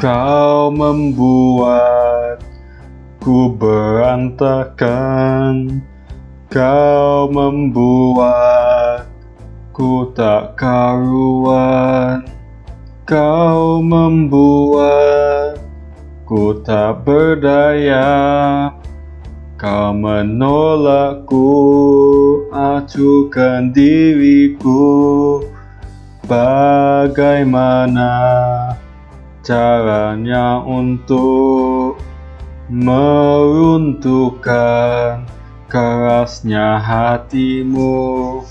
Kau membuatku berantakan. Kau membuatku tak karuan. Kau membuatku tak berdaya. Kau menolakku, acuhkan diriku. Bagaimana caranya untuk meruntuhkan kerasnya hatimu.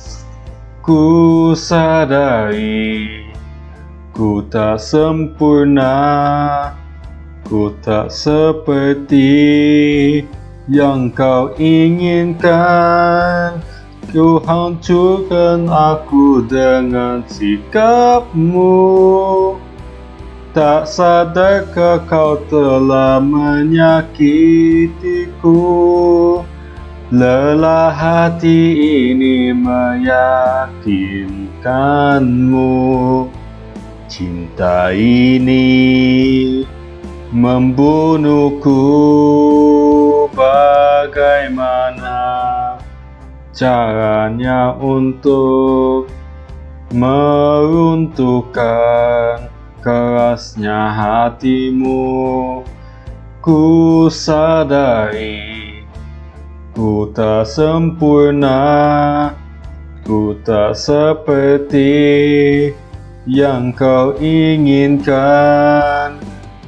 Ku sadari ku tak sempurna Ku tak seperti yang kau inginkan. Kau hancurkan aku dengan sikapmu Tak sadarkah kau telah menyakitiku. Lelah hati ini meyakinkanmu. Cinta ini membunuhku. Bagaimana caranya untuk meruntuhkan kerasnya hatimu Ku sadari Ku tak sempurna Ku tak seperti yang kau inginkan.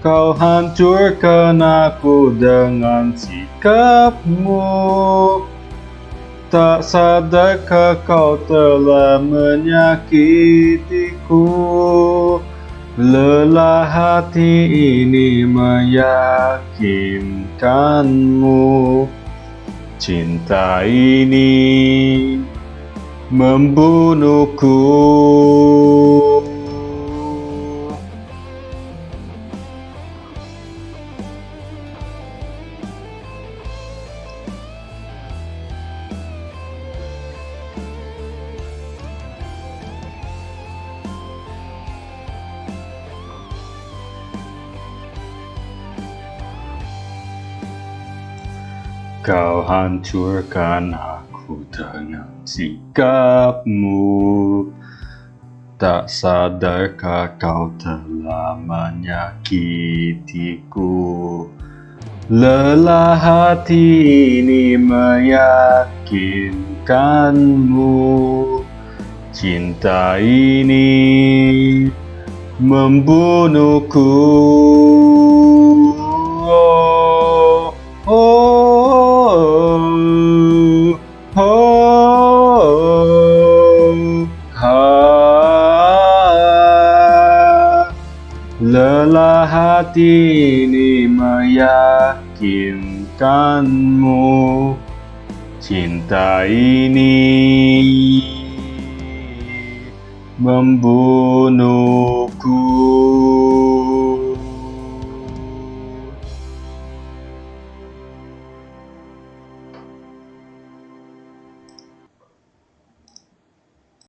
Kau hancurkan aku dengan sikapmu. Tak sadarkah kau telah menyakitiku Lelah hati ini meyakinkanmu. Cinta ini membunuhku Kau hancurkan aku dengan sikapmu. Tak sadarkah kau telah menyakitiku? Lelah hati ini meyakinkanmu. Cinta ini membunuhku Lelah hati ini meyakinkanmu Cinta ini membunuhku